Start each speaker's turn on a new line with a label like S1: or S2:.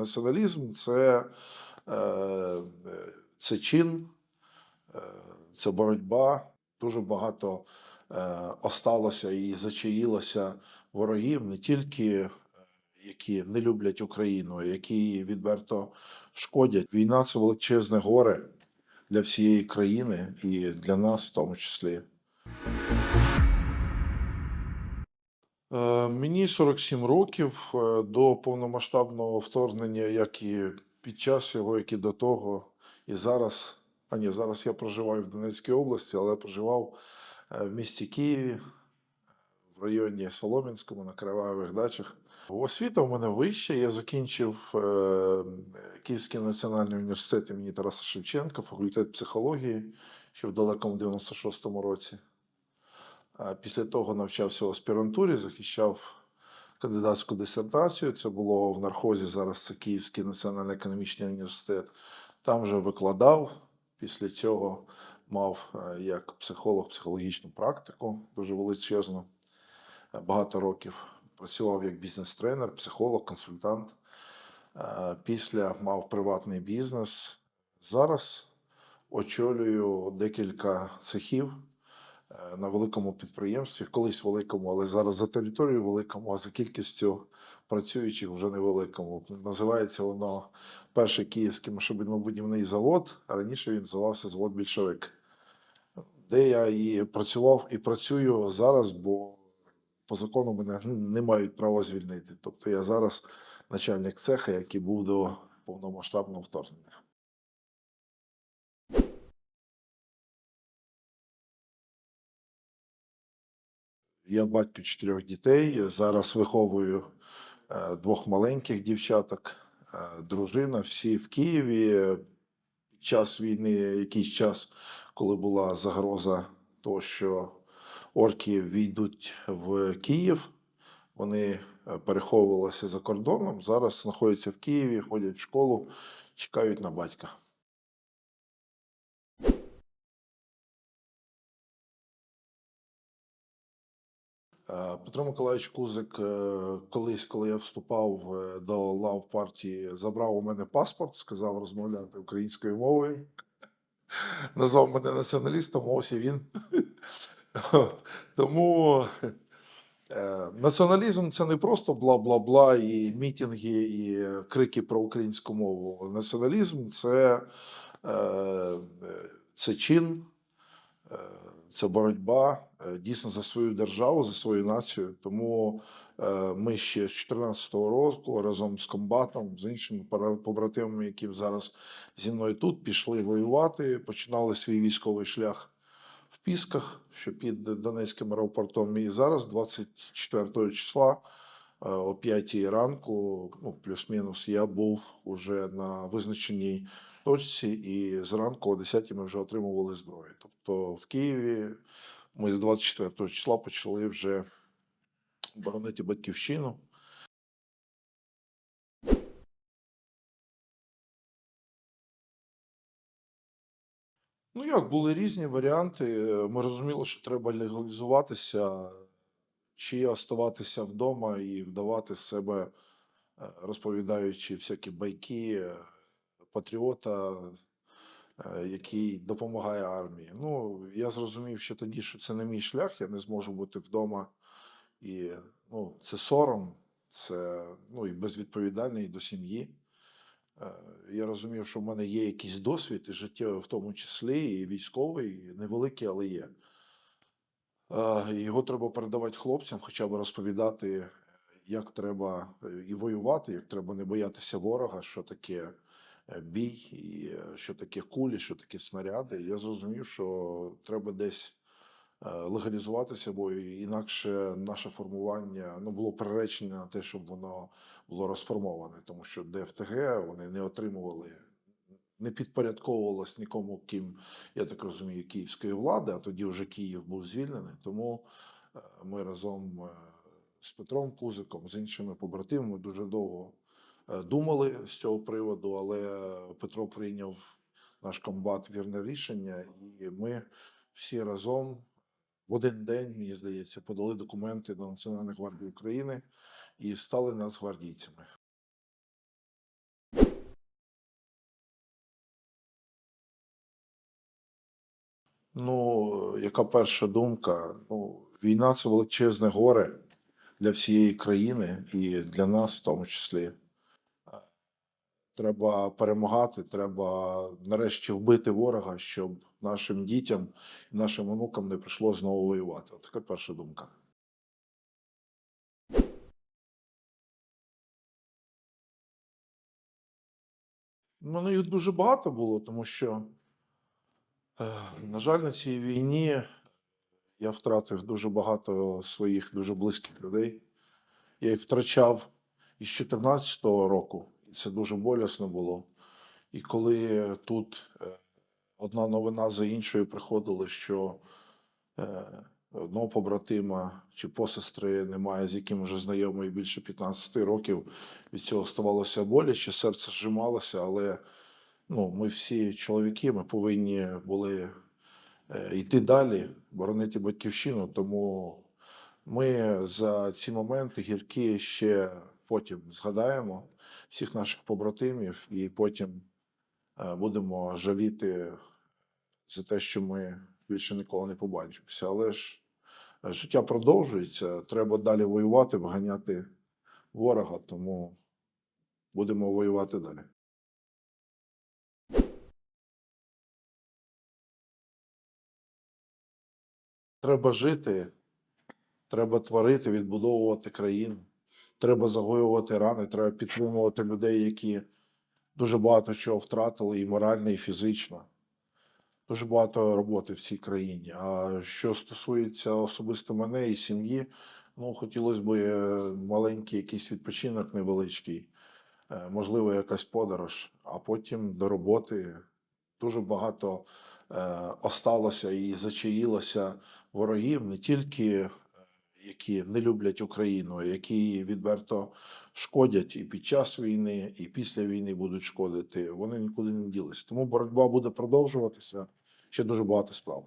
S1: націоналізм це, е, це чин, е, це боротьба. Дуже багато е, осталося і зачаїлося ворогів не тільки які не люблять Україну, які відверто шкодять. Війна це величезне горе для всієї країни і для нас в тому числі. Е, Мені 47 років е, до повномасштабного вторгнення, як і під час його, як і до того, і зараз. А ні, зараз я проживаю в Донецькій області, але проживав е, в місті Києві, в районі Солом'янському, на Кривавих дачах. Освіта у мене вища. Я закінчив Київський національний університет імені Тараса Шевченка, факультет психології ще в далекому 96-му році. Після того навчався в аспірантурі, захищав кандидатську дисертацію. Це було в нархозі. Зараз це Київський національний економічний університет. Там вже викладав. Після цього мав е, як психолог психологічну практику дуже величезну. Е, Багато років працював як бізнес-тренер, психолог, консультант. Е, Після мав приватний бізнес. Зараз очолюю декілька цехів на великому підприємстві, колись великому, але зараз за територією великому, а за кількістю працюючих вже невеликому. Називається воно перший київський машинобудівний завод, раніше він називався завод Більшовик, де я і працював і працюю зараз, бо по закону мене не мають права звільнити. Тобто я зараз начальник цеха, який був до повномасштабного вторгнення. Я батько чотирьох дітей. Зараз виховую е, двох маленьких дівчаток, е, дружина, всі в Києві. Під час війни, якийсь час, коли була загроза того, що орки війдуть в Київ, вони е, переховувалися за кордоном. Зараз знаходяться в Києві, ходять в школу, чекають на батька. Петро Миколаївич Кузик, е, колись, коли я вступав е, до лав партії, забрав у мене паспорт, сказав розмовляти українською мовою. Назвав мене націоналістом, ось і він. Тому е, націоналізм це не просто бла-бла-бла, і мітинги, і крики про українську мову. Націоналізм це, це чин, це боротьба е, дійсно за свою державу, за свою націю. Тому е, ми ще з 2014 року разом з комбатом, з іншими побратимами, які зараз зі мною тут, пішли воювати, починали свій військовий шлях в Пісках, що під Донецьким аеропортом. І зараз, 24 числа, о 5 ранку, ну, плюс-мінус, я був уже на визначеній точці, і зранку о 10 ми вже отримували зброю. Тобто в Києві ми з 24 числа почали вже боронити батьківщину. Ну як, були різні варіанти. Ми розуміли, що треба легалізуватися, чи оставатися вдома і вдавати себе, е, розповідаючи всякі байки е, патріота, е, який допомагає армії. Ну, я зрозумів ще тоді, що це не мій шлях, я не зможу бути вдома. І ну, це сором, це ну, і безвідповідальний до сім'ї. Я розумів, що в мене є якийсь досвід, і життєвий в тому числі, і військовий, невеликий, але є. Е, Його треба передавати хлопцям, хоча б розповідати, як треба е, і воювати, як треба не боятися ворога, що таке е, бій, і е, що таке кулі, що таке снаряди. Я зрозумів, що треба десь е, легалізуватися, бо інакше наше формування ну, було приречене на те, щоб воно було розформоване, тому що ДФТГ вони не отримували, не підпорядковувалось нікому, ким, я так розумію, київської влади, а тоді вже Київ був звільнений. Тому е, ми разом е, з Петром Кузиком, з іншими побратимами дуже довго е, думали з цього приводу, але Петро прийняв наш комбат вірне рішення, і ми всі разом в один день, мені здається, подали документи до Національної гвардії України і стали нацгвардійцями. Ну, яка перша думка? Ну, війна це величезне горе для всієї країни і для нас в тому числі. Треба перемагати, треба нарешті вбити ворога, щоб нашим дітям і нашим онукам не прийшло знову воювати. От Така перша думка. Мене їх дуже багато було, тому що, на жаль, на цій війні я втратив дуже багато своїх дуже близьких людей. Я їх втрачав із 14-го року, це дуже болісно було. І коли тут е, одна новина за іншою приходили, що е, одного побратима чи посестри немає, з яким вже знайомий більше 15 років, від цього ставалося боляче, серце зжималося, але ну, ми всі чоловіки, ми повинні були е, йти далі, боронити батьківщину, тому ми за ці моменти гіркі ще потім згадаємо всіх наших побратимів, і потім е, будемо жаліти за те, що ми більше ніколи не побачимося. Але ж життя продовжується, треба далі воювати, вганяти ворога, тому будемо воювати далі. Треба жити, треба творити, відбудовувати країну, треба загоювати рани, треба підтримувати людей, які дуже багато чого втратили і морально, і фізично. Дуже багато роботи в цій країні. А що стосується особисто мене і сім'ї, ну хотілося б е, маленький якийсь відпочинок невеличкий, е, можливо, якась подорож, а потім до роботи. Дуже багато е, осталося і зачаїлося ворогів, не тільки е, які не люблять Україну, які відверто шкодять і під час війни, і після війни будуть шкодити. Вони нікуди не ділися. Тому боротьба буде продовжуватися. Ще дуже багато справ.